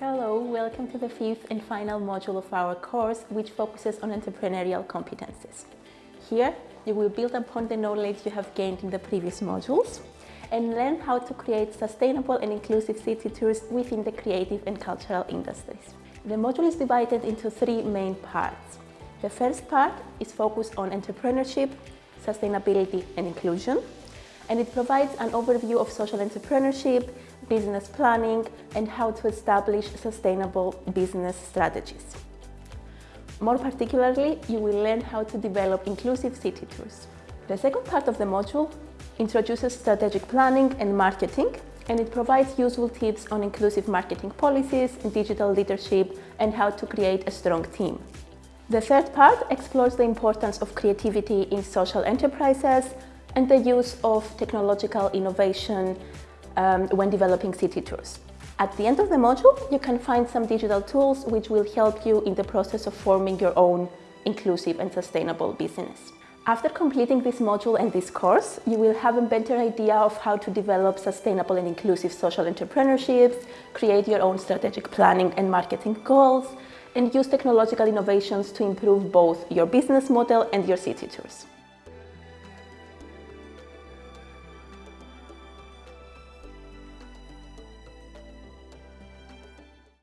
Hello, welcome to the fifth and final module of our course, which focuses on entrepreneurial competences. Here, you will build upon the knowledge you have gained in the previous modules and learn how to create sustainable and inclusive city tours within the creative and cultural industries. The module is divided into three main parts. The first part is focused on entrepreneurship, sustainability and inclusion, and it provides an overview of social entrepreneurship, business planning, and how to establish sustainable business strategies. More particularly, you will learn how to develop inclusive city tours. The second part of the module introduces strategic planning and marketing, and it provides useful tips on inclusive marketing policies, digital leadership, and how to create a strong team. The third part explores the importance of creativity in social enterprises and the use of technological innovation um, when developing city tours. At the end of the module, you can find some digital tools which will help you in the process of forming your own inclusive and sustainable business. After completing this module and this course, you will have a better idea of how to develop sustainable and inclusive social entrepreneurships, create your own strategic planning and marketing goals, and use technological innovations to improve both your business model and your city tours.